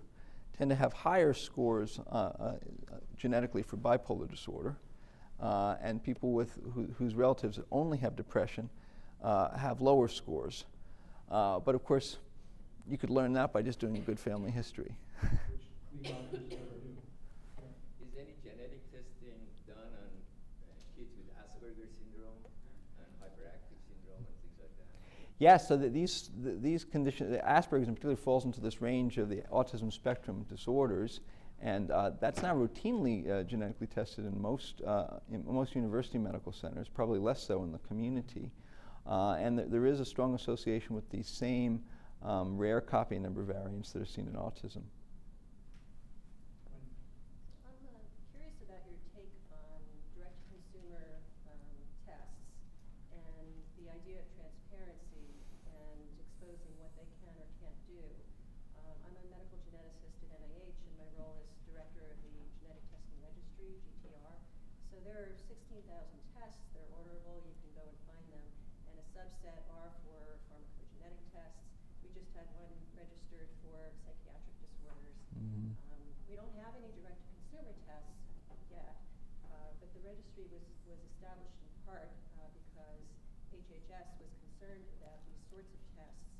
tend to have higher scores uh, uh, genetically for bipolar disorder, uh, and people with who, whose relatives only have depression uh, have lower scores. But of course, you could learn that by just doing a good family history. Yes, so these, these conditions, Asperger's in particular falls into this range of the autism spectrum disorders, and uh, that's now routinely uh, genetically tested in most, uh, in most university medical centers, probably less so in the community. Uh, and th there is a strong association with the same um, rare copy number variants that are seen in autism. so there are sixteen thousand tests, they're orderable, you can go and find them, and a subset are for pharmacogenetic tests. We just had one registered for psychiatric disorders. Mhm. Um, we don't have any direct-to-consumer tests yet, uh, but the registry was, was established in part uh, because HHS was concerned about these sorts of tests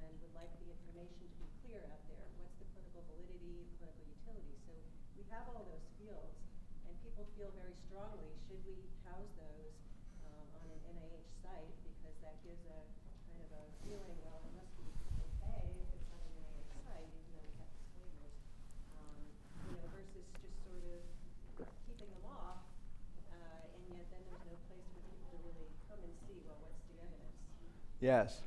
and would like the information to be clear out there. What's the clinical validity, clinical utility? So we have all those fields, and people feel very strongly, should we house those um, on an NIH site? Because that gives a kind of a feeling, well, it must be okay if it's on an NIH site, even though we have disclaimers. Um, you know, versus just sort of keeping them off, uh, and yet then there's no place for people to really come and see, well, what's the evidence? Yes.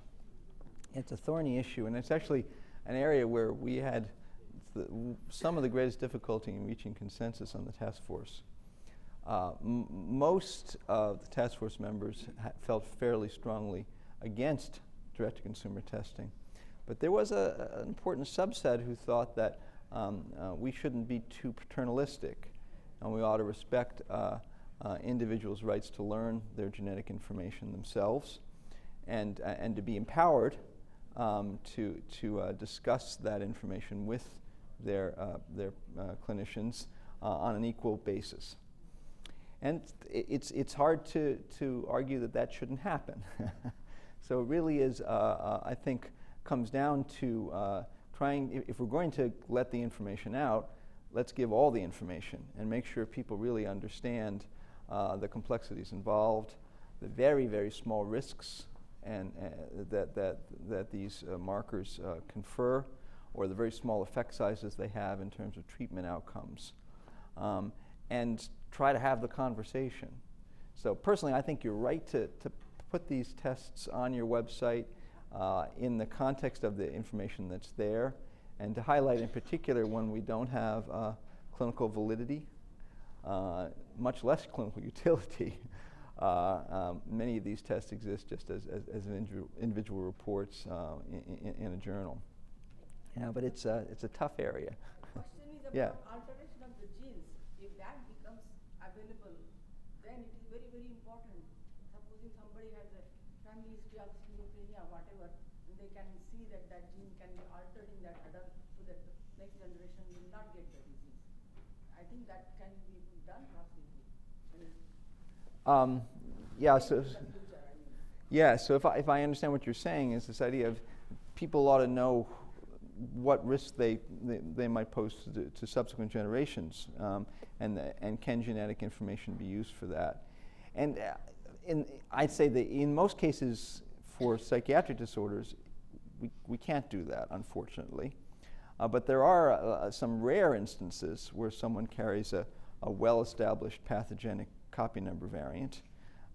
It's a thorny issue, and it's actually an area where we had the, some of the greatest difficulty in reaching consensus on the task force. Uh, most of the task force members felt fairly strongly against direct to consumer testing. But there was a- an important subset who thought that um, uh, we shouldn't be too paternalistic and we ought to respect uh, uh, individuals' rights to learn their genetic information themselves and, uh, and to be empowered um, to, to uh, discuss that information with their, uh, their uh, clinicians uh, on an equal basis. And it's, it's hard to, to argue that that shouldn't happen. so it really is, I think, comes down to trying, if, if we're going to let the information out, let's give all the information and make sure people really understand uh, the complexities involved, the very, very small risks and, uh, that, that, that these uh, markers uh, confer, or the very small effect sizes they have in terms of treatment outcomes. Um, and try to have the conversation. So personally, I think you're right to, to put these tests on your website uh, in the context of the information that's there, and to highlight in particular when we don't have uh, clinical validity, uh, much less clinical utility. Uh, um, many of these tests exist just as, as, as individual, individual reports uh, in, in, in a journal. Yeah, but it's a, it's a tough area. Yeah. about alteration of the genes. If that becomes available, then it is very, very important. Supposing somebody has a family history of schizophrenia, whatever, and they can see that that gene can be altered in that adult so that the next generation will not get the disease. I think that can be done possibly. I mean, Um, yeah, so, yeah, so if I, if I understand what you're saying is this idea of people ought to know what risks they, they, they might pose to, to subsequent generations, um, and, the, and can genetic information be used for that? And uh, in, I'd say that in most cases for psychiatric disorders, we, we can't do that, unfortunately. Uh, but there are uh, some rare instances where someone carries a, a well-established pathogenic copy number variant,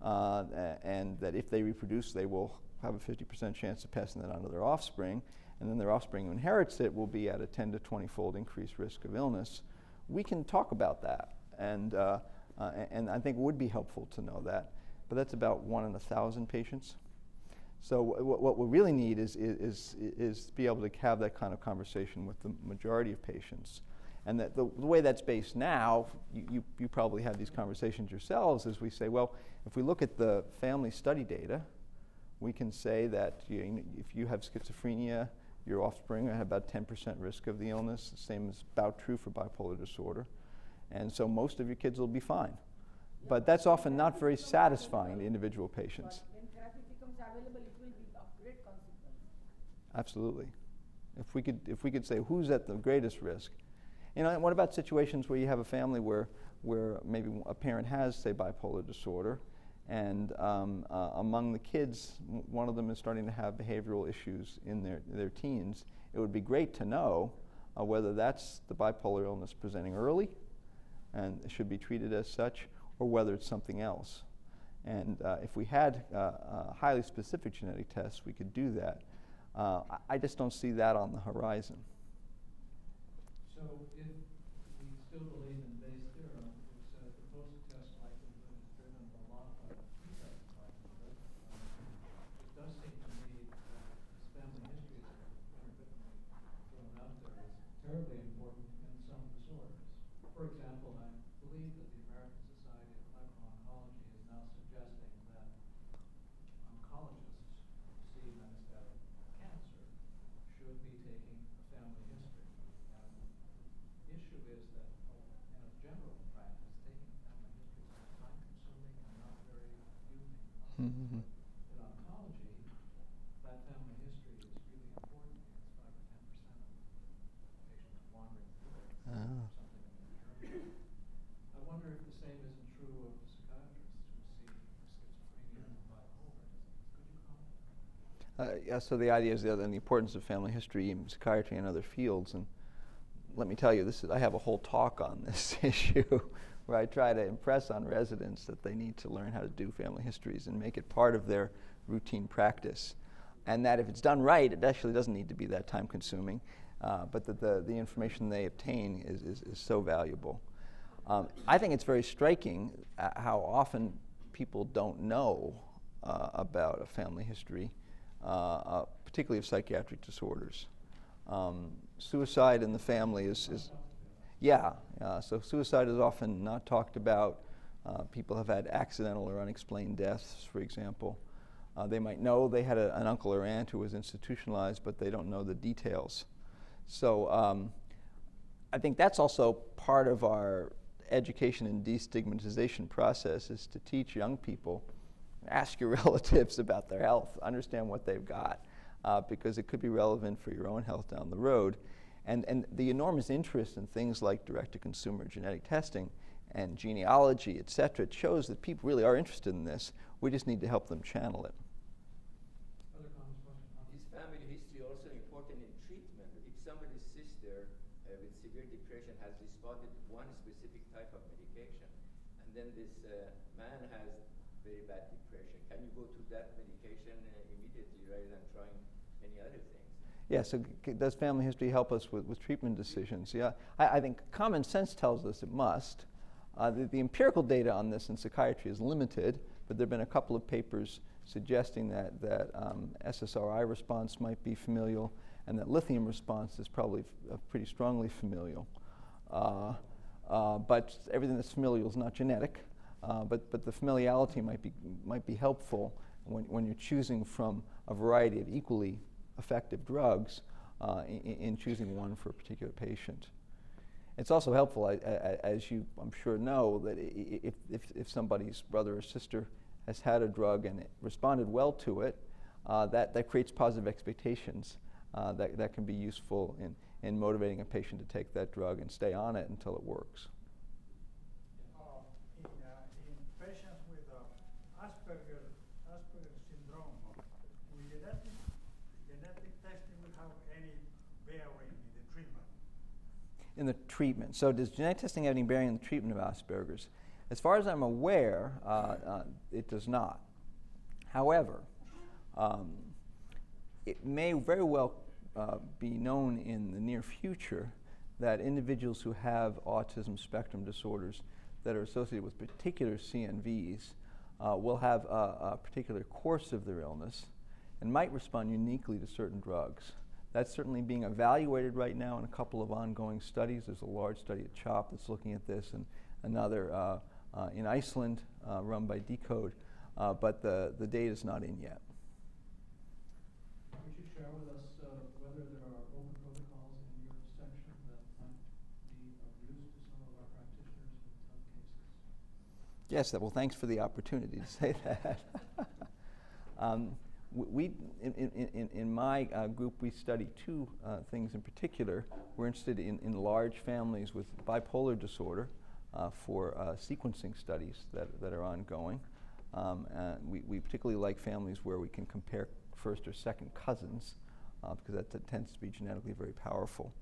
uh, and that if they reproduce, they will have a 50% chance of passing that on to their offspring, and then their offspring who inherits it will be at a 10 to 20-fold increased risk of illness. We can talk about that, and, uh, uh, and I think it would be helpful to know that, but that's about one in a thousand patients. So wh- wh- what we really need is, is, is, is to be able to have that kind of conversation with the majority of patients. And that the, the way that's based now, you, you, you probably have these conversations yourselves, is we say, well, if we look at the family study data, we can say that you, if you have schizophrenia, your offspring have about 10% risk of the illness. The same is about true for bipolar disorder. And so most of your kids will be fine. But that's often not very satisfying to individual patients. But when therapy becomes available, it will be of great consequence. Absolutely. If we could, if we could say who's at the greatest risk, and what about situations where you have a family where, where maybe a parent has, say, bipolar disorder, and um, uh, among the kids, one of them is starting to have behavioral issues in their, their teens. It would be great to know uh, whether that's the bipolar illness presenting early and should be treated as such, or whether it's something else. And uh, if we had uh, highly specific genetic tests, we could do that. Uh, I just don't see that on the horizon. So if we still believe in Bayes' theorem, which says the post-test likelihood is driven a lot by the pre-test likelihood, um, it does seem to me that this family history that intermittently thrown out there is terribly important in some disorders. For example, I believe that the American Society of Mhm. In oncology, that family history is really important because five or ten percent of patients wandering through it Ah. or something in their journey. I wonder if the same isn't true of psychiatrists who see schizophrenia and bipolar. Could you comment? Uh, yeah, so the idea is the, the importance of family history in psychiatry and other fields. And let me tell you, this is, I have a whole talk on this issue where I try to impress on residents that they need to learn how to do family histories and make it part of their routine practice. And that if it's done right, it actually doesn't need to be that time consuming, uh, but that the, the information they obtain is, is, is so valuable. Um, I think it's very striking uh, how often people don't know uh, about a family history, particularly of psychiatric disorders. Um, suicide in the family is, is yeah, uh, so suicide is often not talked about. Uh, people have had accidental or unexplained deaths, for example. Uh, they might know they had a, an uncle or aunt who was institutionalized, but they don't know the details. So um, I think that's also part of our education and destigmatization process is to teach young people, ask your relatives about their health, understand what they've got, uh, because it could be relevant for your own health down the road. And, and the enormous interest in things like direct-to-consumer genetic testing and genealogy, et cetera, shows that people really are interested in this. We just need to help them channel it. Other comments, questions? Is family history also important in treatment? If somebody's sister uh, with severe depression has responded to one specific type of medication, and then this uh, man has very bad depression, can you go to that medication uh, immediately rather than trying many other things? Yeah, so does family history help us with, with treatment decisions? Yeah, I, I think common sense tells us it must. Uh, the, the empirical data on this in psychiatry is limited, but there have been a couple of papers suggesting that, that um, SSRI response might be familial and that lithium response is probably uh, pretty strongly familial. Uh, uh, but everything that's familial is not genetic, uh, but, but the familiarity might be, might be helpful when, when you're choosing from a variety of equally effective drugs uh, in, in choosing one for a particular patient. It's also helpful, I- I- as you, I'm sure, know, that if, if, if somebody's brother or sister has had a drug and responded well to it, uh, that, that creates positive expectations uh, that, that can be useful in, in motivating a patient to take that drug and stay on it until it works. uh, in, uh, in patients with uh, Asperger, Asperger syndrome, will genetic, genetic testing will have any bearing in the treatment? In the treatment. So does genetic testing have any bearing on the treatment of Asperger's? As far as I'm aware, uh, uh, it does not. However, um, it may very well uh, be known in the near future that individuals who have autism spectrum disorders that are associated with particular CNVs uh, will have a, a particular course of their illness and might respond uniquely to certain drugs. That's certainly being evaluated right now in a couple of ongoing studies. There's a large study at CHOP that's looking at this, and another uh, uh, in Iceland uh, run by deCODE, uh, but the, the data is not in yet. Would you share with us uh, whether there are open protocols in your section that might be of use to some of our practitioners in some cases? Yes, that- well, thanks for the opportunity to say that. um, we, in, in, in, my uh, group, we study two uh, things in particular. We're interested in, in large families with bipolar disorder uh, for uh, sequencing studies that, that are ongoing. Um, we, we particularly like families where we can compare first or second cousins uh, because that, that tends to be genetically very powerful.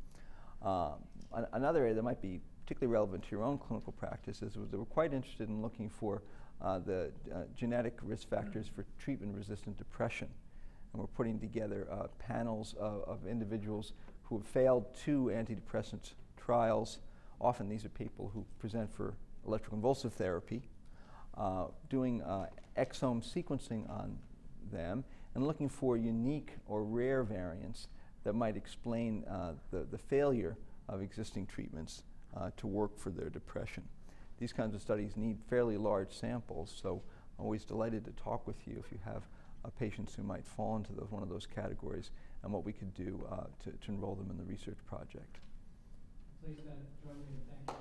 Um, an- another area that might be particularly relevant to your own clinical practice is that we're quite interested in looking for uh, the uh, genetic risk factors for treatment-resistant depression. And we're putting together uh, panels of, of individuals who have failed two antidepressant trials. Often these are people who present for electroconvulsive therapy, uh, doing exome sequencing on them and looking for unique or rare variants that might explain uh, the, the failure of existing treatments uh, to work for their depression these kinds of studies need fairly large samples, so I'm always delighted to talk with you if you have uh, patients who might fall into those, one of those categories and what we could do uh, to, to, enroll them in the research project. Please then join me in thanking.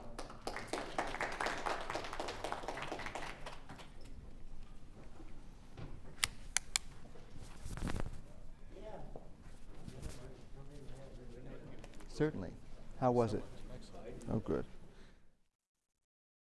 Certainly. How was it? Oh, good.